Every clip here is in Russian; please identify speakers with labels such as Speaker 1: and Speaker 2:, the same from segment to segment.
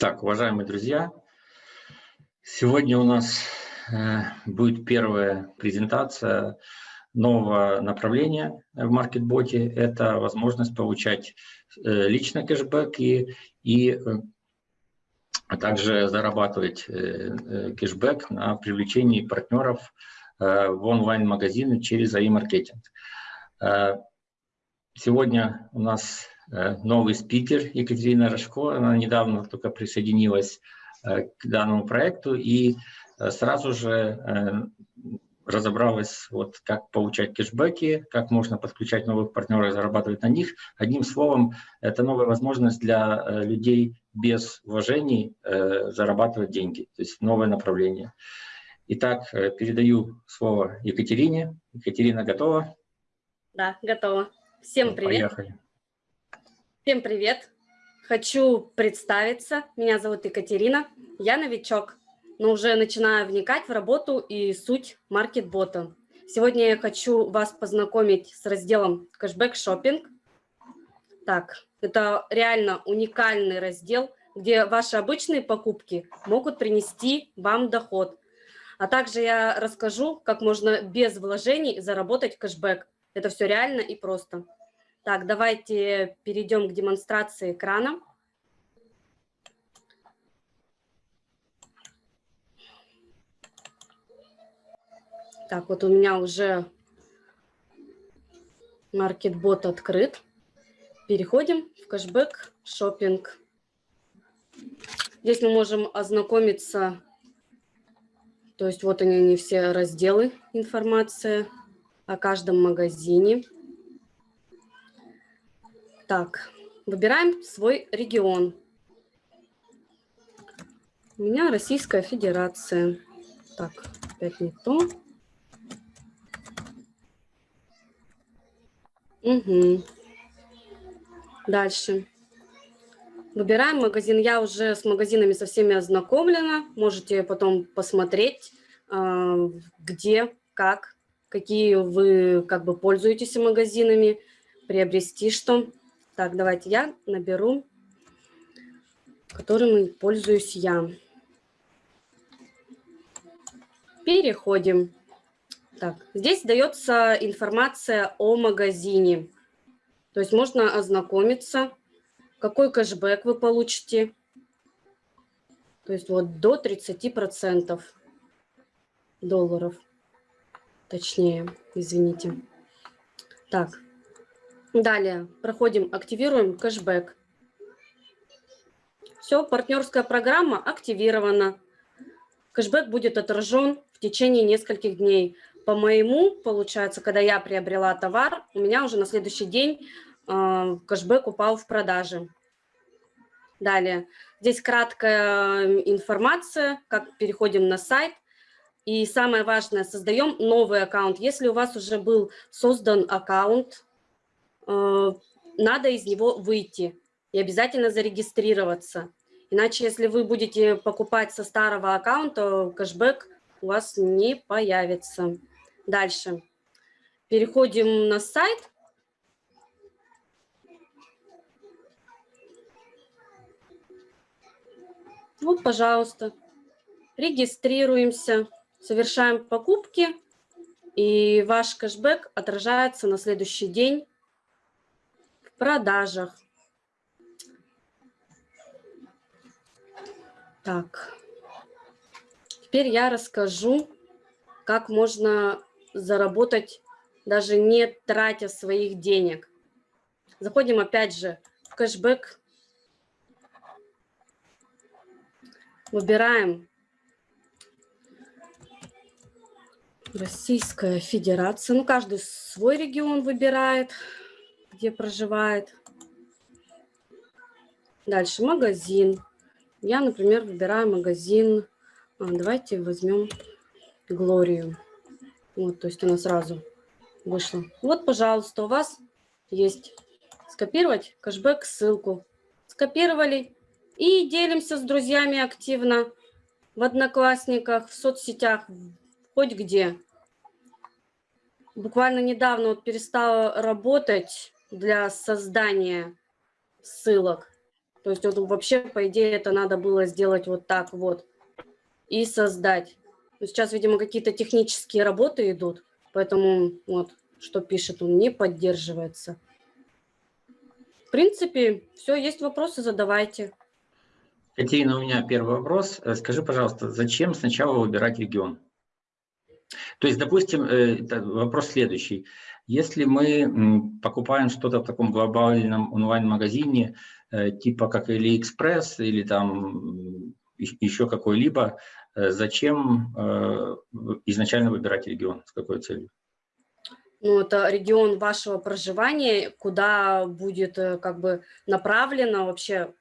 Speaker 1: Так, уважаемые друзья, сегодня у нас э, будет первая презентация нового направления в маркетботе. Это возможность получать э, лично кэшбэк и, и а также зарабатывать кэшбэк на привлечении партнеров в онлайн-магазины через AI-маркетинг. Сегодня у нас новый спикер Екатерина Рожко. Она недавно только присоединилась э, к данному проекту и э, сразу же разобралась, вот, как получать кэшбэки, как можно подключать новых партнеров и зарабатывать на них. Одним словом, это новая возможность для людей без вложений зарабатывать деньги, то есть новое направление. Итак, передаю слово Екатерине. Екатерина готова?
Speaker 2: Да, готова. Всем привет. Поехали. Всем привет! Хочу представиться. Меня зовут Екатерина. Я новичок, но уже начинаю вникать в работу и суть маркетбота. Сегодня я хочу вас познакомить с разделом кэшбэк шопинг. Так, это реально уникальный раздел, где ваши обычные покупки могут принести вам доход. А также я расскажу, как можно без вложений заработать кэшбэк. Это все реально и просто. Так, давайте перейдем к демонстрации экрана. Так, вот у меня уже маркетбот открыт. Переходим в кэшбэк шопинг. Здесь мы можем ознакомиться, то есть вот они, они все разделы информация о каждом магазине. Так, выбираем свой регион. У меня Российская Федерация. Так, опять не то. Угу. Дальше. Выбираем магазин. Я уже с магазинами со всеми ознакомлена. Можете потом посмотреть, а, где, как, какие вы как бы пользуетесь магазинами, приобрести что. Так, давайте я наберу, которым пользуюсь я. Переходим. Так, здесь дается информация о магазине. То есть можно ознакомиться, какой кэшбэк вы получите. То есть вот до 30% долларов. Точнее, извините. Так, Далее проходим, активируем кэшбэк. Все, партнерская программа активирована. Кэшбэк будет отражен в течение нескольких дней. По моему, получается, когда я приобрела товар, у меня уже на следующий день э, кэшбэк упал в продаже. Далее, здесь краткая информация, как переходим на сайт. И самое важное, создаем новый аккаунт. Если у вас уже был создан аккаунт, Э, надо из него выйти и обязательно зарегистрироваться. Иначе, если вы будете покупать со старого аккаунта, кэшбэк у вас не появится. Дальше. Переходим на сайт. Вот, пожалуйста. Регистрируемся, совершаем покупки, и ваш кэшбэк отражается на следующий день продажах. Так, теперь я расскажу, как можно заработать, даже не тратя своих денег. Заходим опять же в кэшбэк. Выбираем Российская Федерация. Ну, каждый свой регион выбирает где проживает. Дальше магазин. Я, например, выбираю магазин. А, давайте возьмем Глорию. Вот, то есть она сразу вышла. Вот, пожалуйста, у вас есть скопировать кэшбэк ссылку. Скопировали и делимся с друзьями активно в Одноклассниках, в соцсетях, хоть где. Буквально недавно вот перестала работать для создания ссылок. То есть вот вообще, по идее, это надо было сделать вот так вот и создать. Но сейчас, видимо, какие-то технические работы идут, поэтому вот, что пишет, он не поддерживается. В принципе, все, есть вопросы, задавайте.
Speaker 1: Катерина, у меня первый вопрос. Э, скажи, пожалуйста, зачем сначала выбирать регион? То есть, допустим, э, вопрос следующий. Если мы покупаем что-то в таком глобальном онлайн-магазине, э, типа как AliExpress или там еще какой-либо, зачем изначально выбирать регион, с какой целью?
Speaker 2: ну, это регион вашего проживания, куда будет как бы направлена вообще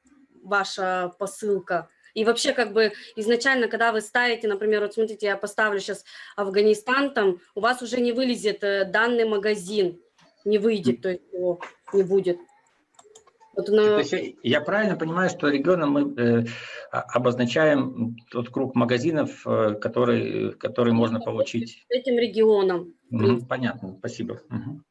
Speaker 2: ваша посылка. И вообще, как бы, изначально, когда вы ставите, например, вот смотрите, я поставлю сейчас Афганистан, там, у вас уже не вылезет э, данный магазин, не выйдет, то есть его не будет.
Speaker 1: Вот на... я правильно понимаю, что регионом мы э, обозначаем тот круг магазинов, э, который, который можно получить?
Speaker 2: Этим регионом.
Speaker 1: Угу, понятно, спасибо. Угу.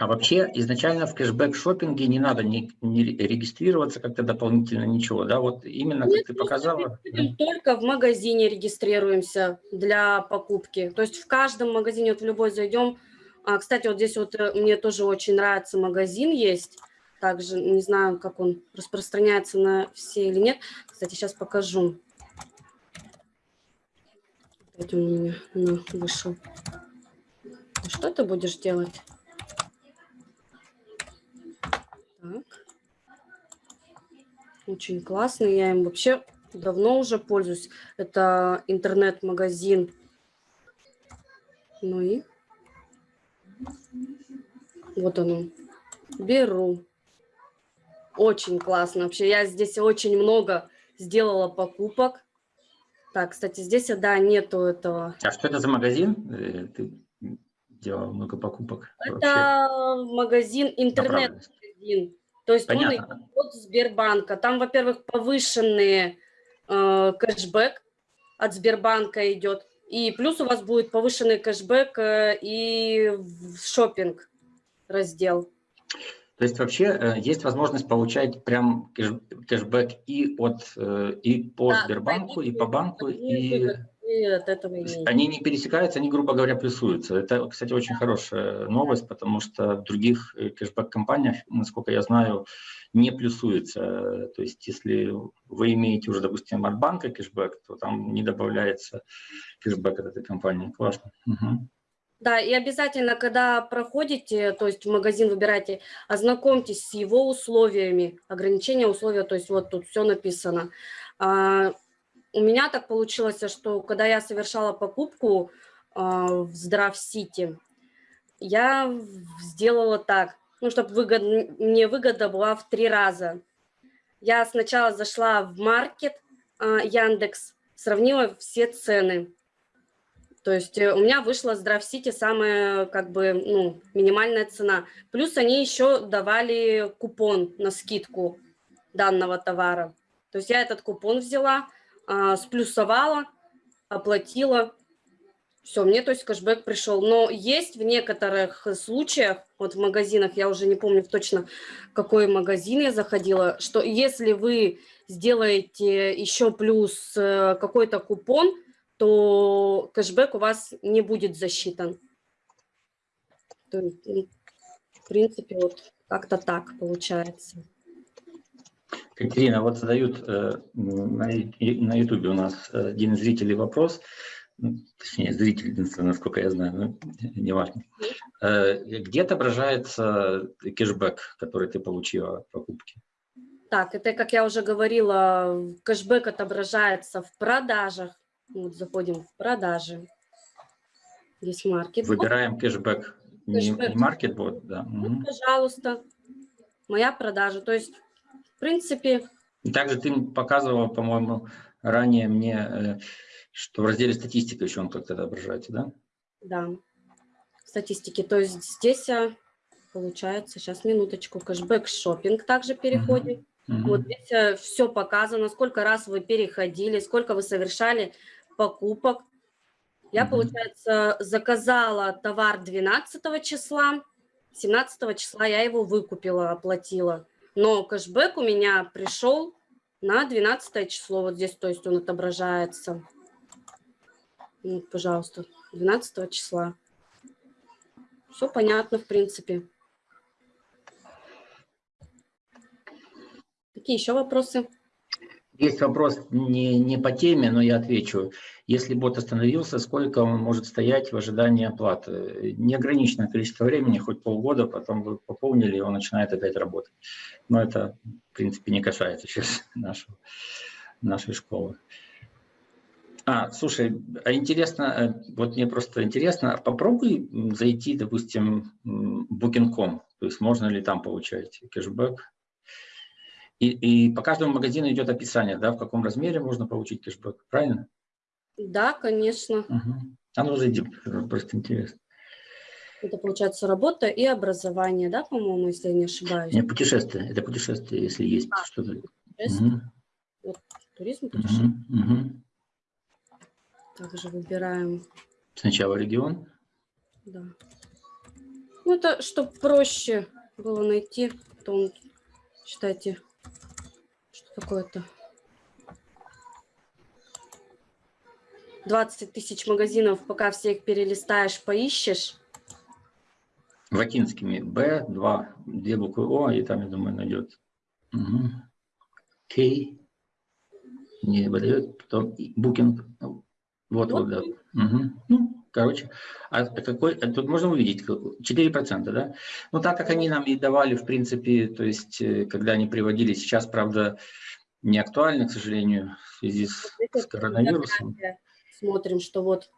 Speaker 1: А вообще изначально в кэшбэк-шоппинге не надо не, не регистрироваться как-то дополнительно, ничего, да? Вот именно Нет, как ты показала.
Speaker 2: Только в магазине регистрируемся для покупки. То есть в каждом магазине, вот в любой зайдем. А, кстати, вот здесь вот э, мне тоже очень нравится магазин есть. Также не знаю, как он распространяется на все или нет. Кстати, сейчас покажу. Это у меня ну, вышел. Что ты будешь делать? Так. Очень классный. Я им вообще давно уже пользуюсь. Это интернет-магазин. Ну и вот оно. Беру. Очень классно. Вообще я здесь очень много сделала покупок. Так, кстати, здесь, да, нету этого.
Speaker 1: А что это за магазин? Э, ты делала много покупок.
Speaker 2: Это вообще? магазин интернет один. То есть Понятно. он от Сбербанка. Там, во-первых, повышенный э, кэшбэк от Сбербанка идет. И плюс у вас будет повышенный кэшбэк э, и в шопинг раздел.
Speaker 1: То есть вообще э, есть возможность получать прям кэш, кэшбэк и от э, и по да, Сбербанку, и по банку, и от этого и... Они не пересекаются, они, грубо говоря, плюсуются. Это, кстати, очень хорошая новость, потому что в других э, кэшбэк-компаниях, насколько я знаю, не плюсуется. То есть если вы имеете уже, допустим, от банка кэшбэк, то там не добавляется кэшбэк от этой компании. Классно. Угу.
Speaker 2: Да, и обязательно, когда проходите, то есть в магазин выбираете, ознакомьтесь с его условиями, ограничения условия, то есть вот тут все написано. У меня так получилось, что когда я совершала покупку э, в Здравсити, я сделала так, ну, чтобы выгод, мне выгода была в три раза. Я сначала зашла в маркет э, Яндекс, сравнила все цены. То есть э, у меня вышла Здравсити самая, как бы, ну, минимальная цена. Плюс они еще давали купон на скидку данного товара. То есть я этот купон взяла, сплюсовала, оплатила. Все, мне, то есть, кэшбэк пришел. Но есть в некоторых случаях, вот в магазинах, я уже не помню точно, какой магазин я заходила, что если вы сделаете еще плюс э, какой-то купон, то кэшбэк у вас не будет засчитан. То есть, ну, в принципе, вот как-то так получается.
Speaker 1: Катерина, вот задают э, на YouTube у нас один из зрителей вопрос, ну, точнее, зритель, насколько я знаю, но неважно. Э, где отображается кэшбэк, который ты получила от покупки?
Speaker 2: Так, это, как я уже говорила, кэшбэк отображается в продажах. Вот заходим в продажи. Здесь маркет.
Speaker 1: Выбираем кэшбэк. кэшбэк. Не, не маркетбот, да.
Speaker 2: Вот, угу. пожалуйста, моя продажа. То есть в принципе...
Speaker 1: И также ты показывала, по-моему, ранее мне, э, что в разделе статистика еще он как-то отображается, да?
Speaker 2: Да, статистики. То есть здесь э, получается, сейчас минуточку, кэшбэк шопинг также переходим. Uh -huh. Вот здесь э, все показано, сколько раз вы переходили, сколько вы совершали покупок. Я, -huh. получается, заказала товар 12 числа, 17 числа я его выкупила, оплатила. Но кэшбэк у меня пришел на 12 число. Вот здесь, то есть он отображается. Ну, пожалуйста, 12 числа. Все понятно, в принципе. Какие еще вопросы?
Speaker 1: Есть вопрос не, не по теме, но я отвечу. Если бот остановился, сколько он может стоять в ожидании оплаты? Неограниченное количество времени, хоть полгода, потом вы пополнили, и он начинает опять работать. Но это, в принципе, не касается сейчас нашего, нашей школы. А, слушай, а интересно, э, вот мне просто интересно, попробуй зайти, допустим, Booking.com, то есть можно ли там получать кэшбэк? И, и по каждому магазину идет описание, да, в каком размере можно получить кэшбэк, правильно?
Speaker 2: Да, конечно.
Speaker 1: Угу. А ну зайди, просто интересно.
Speaker 2: Это получается работа и образование, да, по-моему, если я не ошибаюсь?
Speaker 1: Нет, путешествие. Это путешествие, если есть а, что-то.
Speaker 2: Угу. Вот, туризм, путешествие. Угу, угу. Также выбираем.
Speaker 1: Сначала регион.
Speaker 2: Да. Ну, это чтобы проще было найти, то он, считайте, какое-то. 20 тысяч магазинов, пока все их перелистаешь, поищешь.
Speaker 1: Латинскими Б, 2, две буквы О, и там, я думаю, найдет. Угу. К, не выдает, потом букинг. Вот, вот, вот да. Угу. Ну, короче, а какой, а тут можно увидеть 4%, да? Ну, так как они нам и давали, в принципе, то есть, э, когда они приводили, сейчас, правда, не актуально, к сожалению, в связи с, с коронавирусом.
Speaker 2: Смотрим, что вот...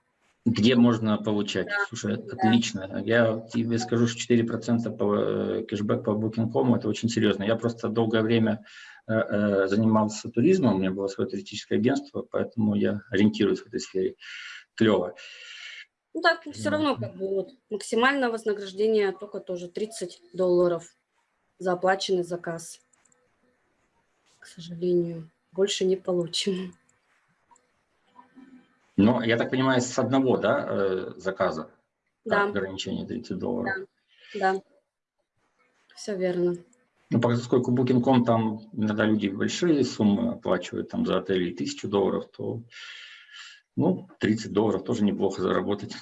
Speaker 1: Где можно получать? Да, Слушай, да. отлично. Я тебе скажу, что 4% по э, кэшбэк по Booking.com это очень серьезно. Я просто долгое время э, занимался туризмом, у меня было свое туристическое агентство, поэтому я ориентируюсь в этой сфере. Клево.
Speaker 2: Ну так, все равно как бы вот максимальное вознаграждение только тоже 30 долларов за оплаченный заказ к сожалению, больше не получим.
Speaker 1: Но, я так понимаю, с одного да, э, заказа
Speaker 2: да.
Speaker 1: ограничение 30 долларов.
Speaker 2: Да, да. все верно.
Speaker 1: Ну, поскольку Booking.com там иногда люди большие суммы оплачивают там за отели тысячу долларов, то ну, 30 долларов тоже неплохо заработать.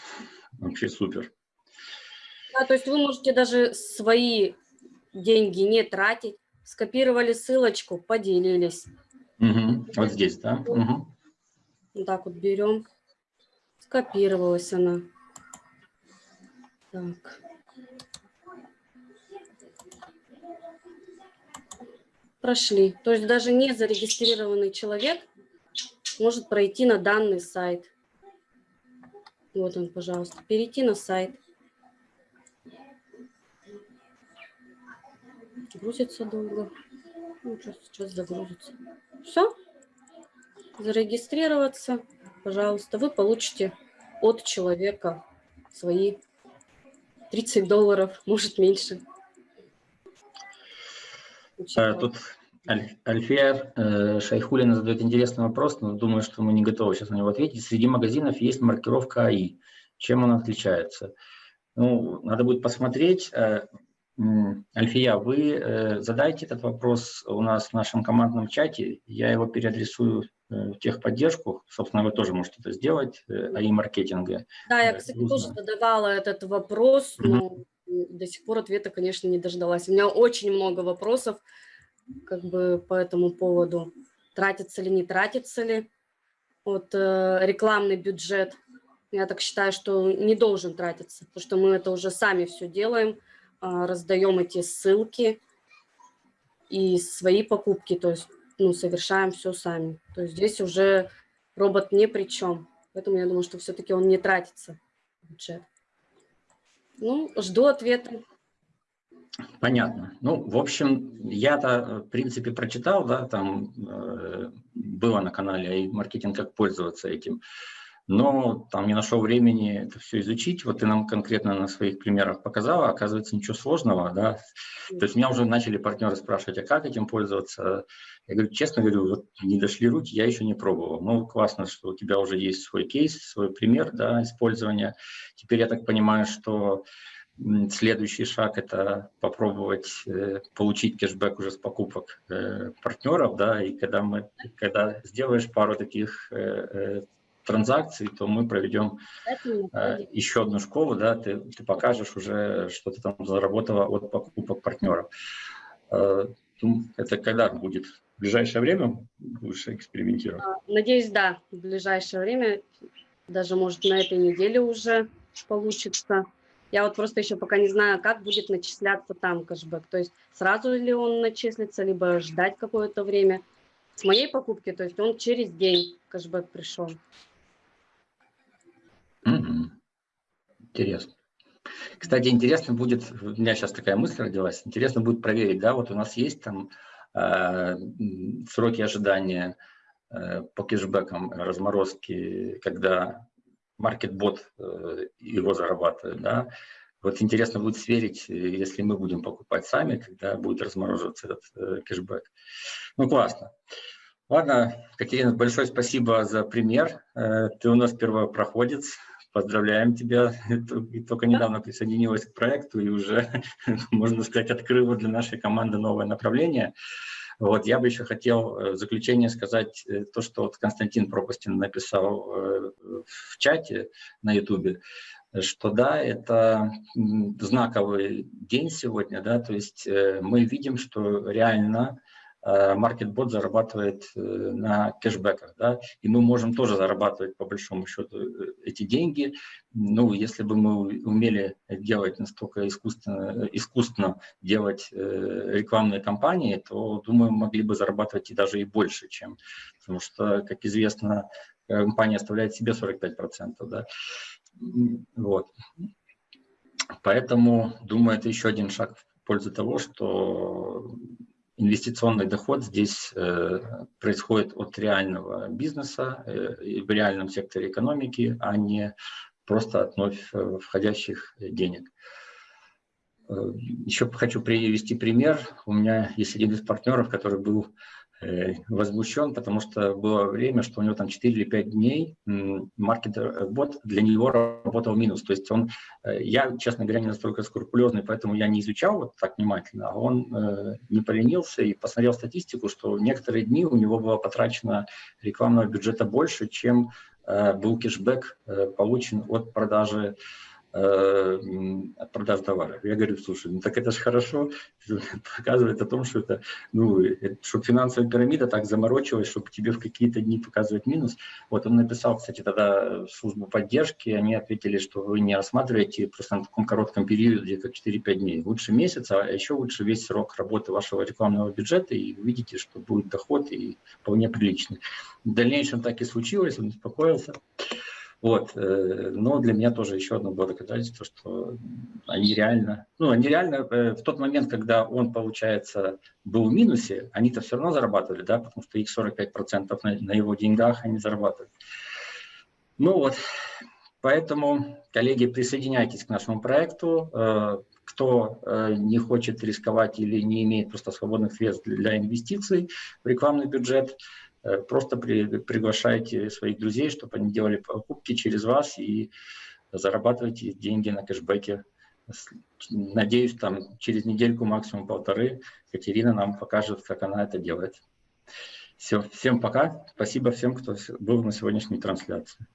Speaker 1: Вообще супер.
Speaker 2: Да, то есть вы можете даже свои деньги не тратить, скопировали ссылочку, поделились.
Speaker 1: Угу. Вот здесь, да? Угу.
Speaker 2: Вот так вот берем. Скопировалась она. Так. Прошли. То есть даже не зарегистрированный человек может пройти на данный сайт. Вот он, пожалуйста. Перейти на сайт. Грузится долго. Ну, сейчас, сейчас загрузится. Все. Зарегистрироваться, пожалуйста. Вы получите от человека свои 30 долларов, может меньше.
Speaker 1: Тут Альфия э, Шайхулина задает интересный вопрос, но думаю, что мы не готовы сейчас на него ответить. Среди магазинов есть маркировка АИ. Чем она отличается? Ну, надо будет посмотреть. Э, Альфия, вы э, задайте этот вопрос у нас в нашем командном чате, я его переадресую в техподдержку, собственно, вы тоже можете это сделать, э, АИ маркетинга.
Speaker 2: Да, я, кстати, тоже задавала этот вопрос, но до сих пор ответа, конечно, не дождалась. У меня очень много вопросов как бы по этому поводу. Тратится ли, не тратится ли. Вот рекламный бюджет, я так считаю, что не должен тратиться, потому что мы это уже сами все делаем, а, раздаем эти ссылки и свои покупки, то есть ну, совершаем все сами. То есть здесь уже робот ни при чем. Поэтому я думаю, что все-таки он не тратится бюджет. Ну, жду ответа.
Speaker 1: Понятно. Ну, в общем, я-то, в принципе, прочитал, да, там э, было на канале и маркетинг, как пользоваться этим но там не нашел времени это все изучить. Вот ты нам конкретно на своих примерах показала, оказывается, ничего сложного, да. То есть меня уже начали партнеры спрашивать, а как этим пользоваться? Я говорю, честно говорю, вот не дошли руки, я еще не пробовал. Ну, классно, что у тебя уже есть свой кейс, свой пример, да, использования. Теперь я так понимаю, что следующий шаг – это попробовать э, получить кэшбэк уже с покупок э, партнеров, да, и когда, мы, когда сделаешь пару таких транзакций, то мы проведем еще одну школу, да, ты, ты покажешь уже, что ты там заработала от покупок партнеров. Это когда будет? В ближайшее время будешь экспериментировать? А,
Speaker 2: надеюсь, да, в ближайшее время, даже может на этой неделе уже получится. Я вот просто еще пока не знаю, как будет начисляться там кэшбэк. То есть сразу ли он начислится, либо ждать какое-то время. С моей покупки, то есть он через день кэшбэк пришел.
Speaker 1: Интересно. Кстати, интересно будет, у меня сейчас такая мысль родилась, интересно будет проверить, да, вот у нас есть там э, сроки ожидания э, по кэшбэкам, разморозки, когда маркетбот э, его зарабатывает, да. Вот интересно будет сверить, если мы будем покупать сами, когда будет размораживаться этот э, кэшбэк. Ну, классно. Ладно, Катерина, большое спасибо за пример. Э, ты у нас первопроходец. Поздравляем тебя. Ты только недавно присоединилась к проекту и уже, можно сказать, открыла для нашей команды новое направление. Вот, я бы еще хотел в заключение сказать то, что вот Константин Пропастин написал в чате на YouTube, что да, это знаковый день сегодня, да, то есть э, мы видим, что реально Э, зарабатывает э, на кэшбэках, да, и мы можем тоже зарабатывать по большому счету эти деньги. Ну, если бы мы умели делать настолько искусственно, искусственно делать рекламные кампании, то, думаю, могли бы зарабатывать и даже и больше, чем, потому что, как известно, компания оставляет себе 45%. Да? Вот. Поэтому, думаю, это еще один шаг в пользу того, что инвестиционный доход здесь э, происходит от реального бизнеса э, в реальном секторе экономики, а не просто от вновь э, входящих денег. Еще хочу привести пример. У меня есть один из партнеров, который был возмущен, потому что было время, что у него там 4 или 5 дней маркетер-бот для него работал минус. То есть он, э, я, честно говоря, не настолько скрупулезный, поэтому я не изучал вот так внимательно, а он э, не поленился и посмотрел статистику, что некоторые дни у него было потрачено рекламного бюджета больше, чем был кэшбэк получен от продажи Э, продаж товаров. Я говорю, слушай, ну так это же хорошо, показывает о том, что это, ну, чтобы финансовая пирамида так заморочилась, чтобы тебе в какие-то дни показывать минус. Вот он написал, кстати, тогда в службу поддержки, они ответили, что вы не рассматриваете просто на таком коротком периоде, как 4-5 дней. Лучше месяц, а еще лучше весь срок работы вашего рекламного бюджета, и увидите, что будет доход и вполне приличный. В дальнейшем так и случилось, он успокоился. Вот. Э, но для меня тоже еще одно было доказательство, что они реально, ну, они реально э, в тот момент, когда он, получается, был в минусе, они-то все равно зарабатывали, да, потому что их 45% на, на его деньгах они зарабатывают. Ну вот, поэтому, коллеги, присоединяйтесь к нашему проекту. Э, кто не хочет рисковать или не имеет просто свободных средств для инвестиций в рекламный бюджет, просто при, приглашайте своих друзей, чтобы они делали покупки через вас и зарабатывайте деньги на кэшбэке. Надеюсь, там через недельку, максимум полторы, Катерина нам покажет, как она это делает. Все, всем пока. Спасибо всем, кто был на сегодняшней трансляции.